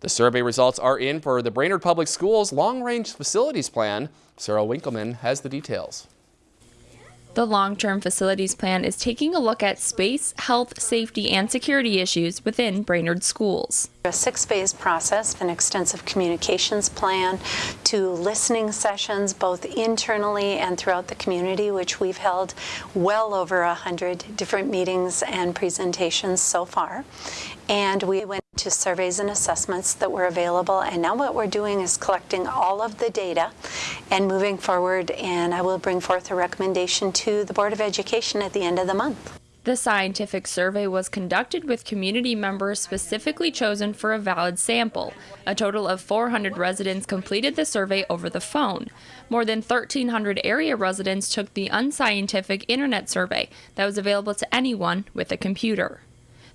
The survey results are in for the Brainerd Public Schools Long-Range Facilities Plan. Sarah Winkleman has the details. The long-term facilities plan is taking a look at space, health, safety, and security issues within Brainerd schools. A six-phase process, an extensive communications plan to listening sessions both internally and throughout the community, which we've held well over a hundred different meetings and presentations so far. And we went to surveys and assessments that were available. And now what we're doing is collecting all of the data and moving forward. And I will bring forth a recommendation to the Board of Education at the end of the month. The scientific survey was conducted with community members specifically chosen for a valid sample. A total of 400 residents completed the survey over the phone. More than 1,300 area residents took the unscientific internet survey that was available to anyone with a computer.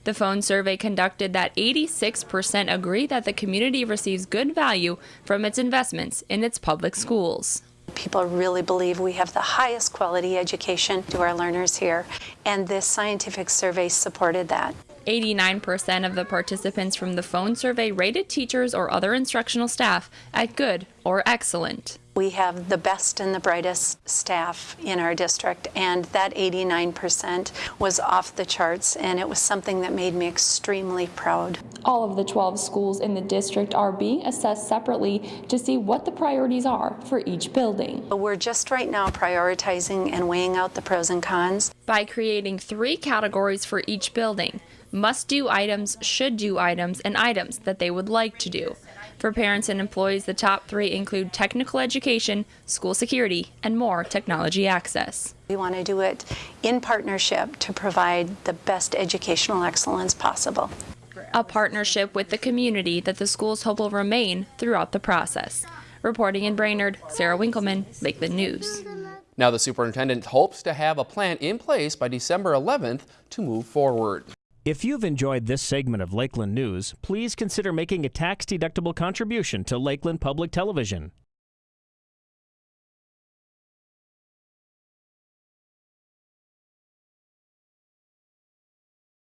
The phone survey conducted that 86% agree that the community receives good value from its investments in its public schools. People really believe we have the highest quality education to our learners here, and this scientific survey supported that. 89% of the participants from the phone survey rated teachers or other instructional staff at good or excellent. We have the best and the brightest staff in our district, and that 89% was off the charts, and it was something that made me extremely proud. All of the 12 schools in the district are being assessed separately to see what the priorities are for each building. We're just right now prioritizing and weighing out the pros and cons. By creating three categories for each building must do items, should do items, and items that they would like to do. For parents and employees, the top three include technical education, school security, and more technology access. We want to do it in partnership to provide the best educational excellence possible. A partnership with the community that the schools hope will remain throughout the process. Reporting in Brainerd, Sarah Winkleman, Lakeland News. Now the superintendent hopes to have a plan in place by December 11th to move forward. If you've enjoyed this segment of Lakeland News, please consider making a tax-deductible contribution to Lakeland Public Television.